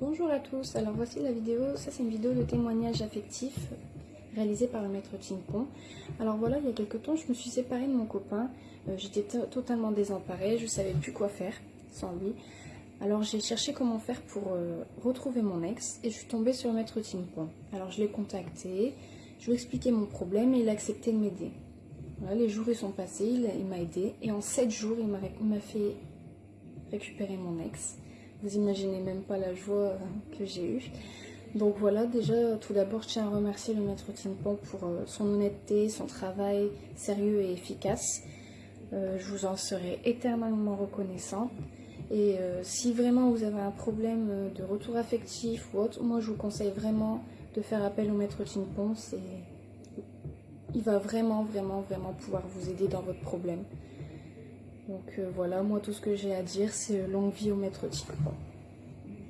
Bonjour à tous, alors voici la vidéo, ça c'est une vidéo de témoignage affectif réalisée par le maître Timpon. Alors voilà, il y a quelques temps, je me suis séparée de mon copain, euh, j'étais totalement désemparée, je ne savais plus quoi faire sans lui. Alors j'ai cherché comment faire pour euh, retrouver mon ex et je suis tombée sur le maître Timpon. Alors je l'ai contacté, je lui ai expliqué mon problème et il a accepté de m'aider. Voilà, les jours ils sont passés, il, m'a aidé et en 7 jours il m'a fait récupérer mon ex. Vous imaginez même pas la joie euh, que j'ai eue. Donc voilà, déjà, tout d'abord, je tiens à remercier le maître Timpan pour euh, son honnêteté, son travail sérieux et efficace. Euh, je vous en serai éternellement reconnaissant. Et si vraiment vous avez un problème de retour affectif ou autre, moi je vous conseille vraiment de faire appel au maître Timpon. Il va vraiment, vraiment, vraiment pouvoir vous aider dans votre problème. Donc euh, voilà, moi tout ce que j'ai à dire, c'est longue vie au maître Timpon.